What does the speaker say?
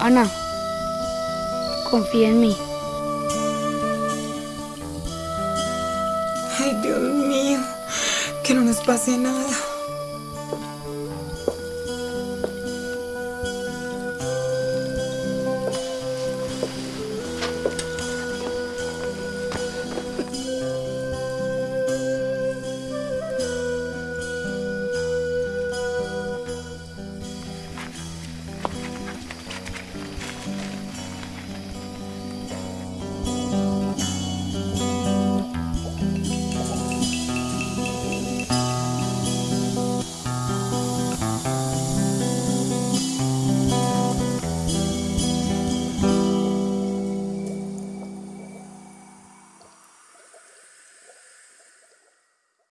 Ana, confía en mí. Ay, Dios mío, que no nos pase nada.